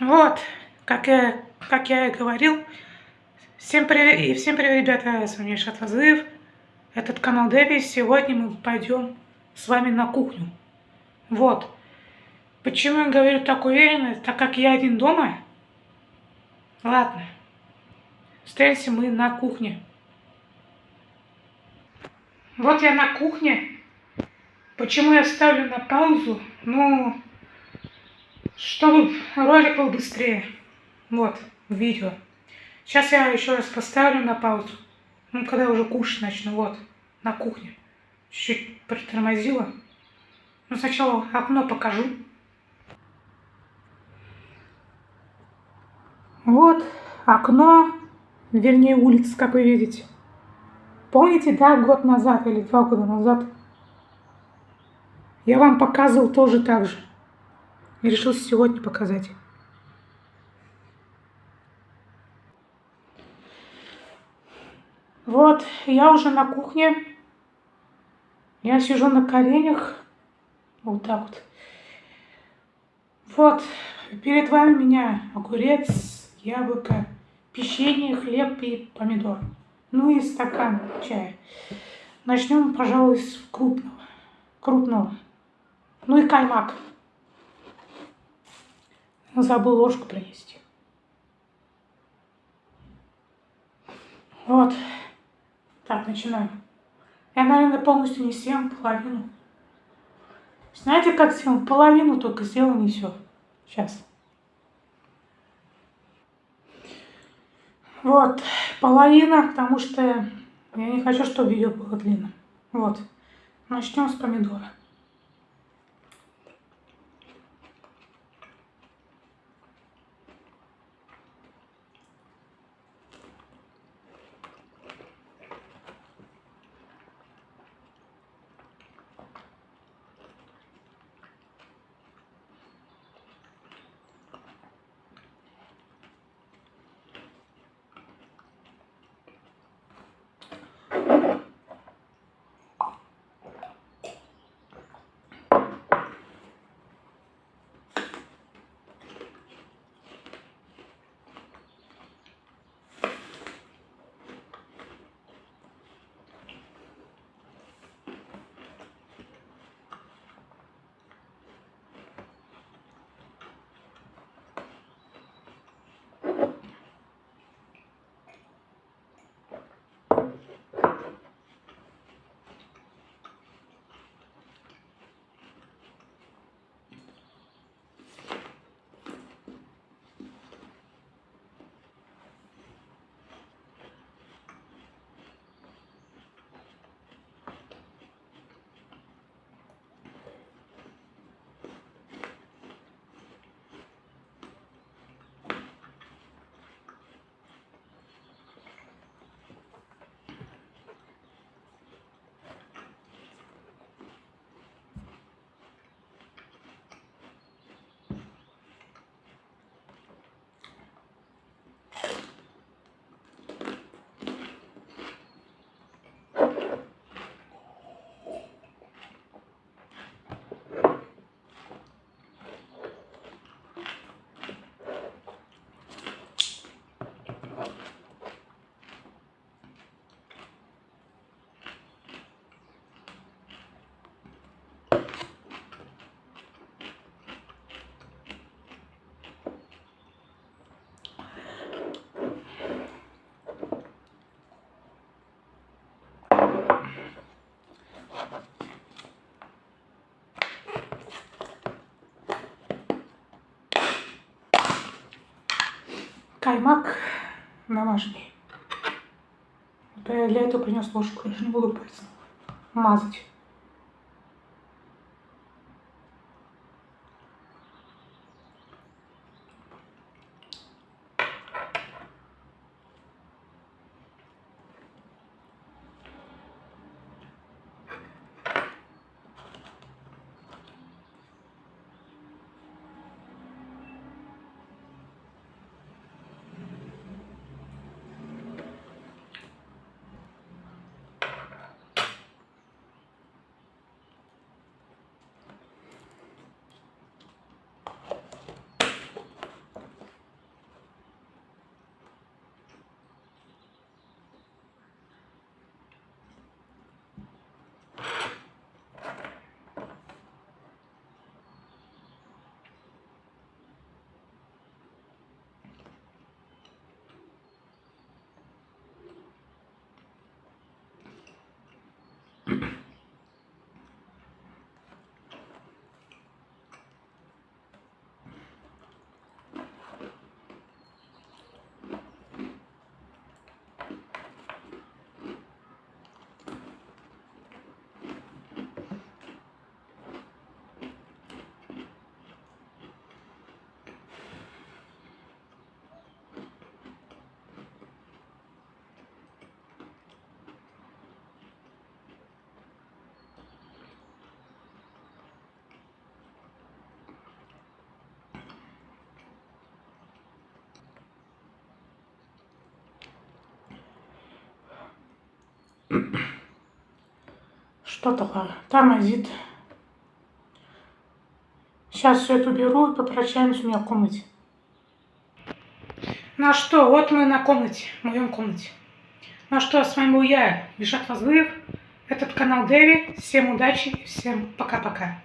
Вот, как я, как я и говорил, всем привет, и всем привет, ребята, с вами Шатвазыев, этот канал Дэви, сегодня мы пойдем с вами на кухню. Вот, почему я говорю так уверенно, так как я один дома. Ладно, встретимся мы на кухне. Вот я на кухне. Почему я ставлю на паузу? Ну, чтобы ролик был быстрее. Вот, видео. Сейчас я еще раз поставлю на паузу. Ну, когда уже кушать начну. Вот, на кухне. Чуть-чуть притормозила. Ну, сначала окно покажу. Вот окно, вернее улица, как вы видите. Помните, да, год назад или два года назад я вам показывал тоже так же. И решил сегодня показать. Вот, я уже на кухне. Я сижу на коленях. Вот так вот. Вот, перед вами меня огурец, яблоко, печенье, хлеб и помидор. Ну и стакан чая. Начнем, пожалуй, с крупного. Крупного. Ну и каймак. Забыл ложку принести. Вот. Так, начинаем. Я, наверное, полностью не съем половину. Знаете, как съем? Половину только сделаю, не все. Сейчас. Вот, половина, потому что я не хочу, чтобы видео было длинным. Вот. Начнем с помидора. Каймак домашний. я для этого принес ложку, я же не буду пальцем мазать. Что-то тормозит. Сейчас все это уберу и попрощаемся у меня в комнате. Ну что, вот мы на комнате, в моем комнате. Ну что, с вами был я, Бишат Фазлыев. Этот канал Дэви. Всем удачи всем пока-пока.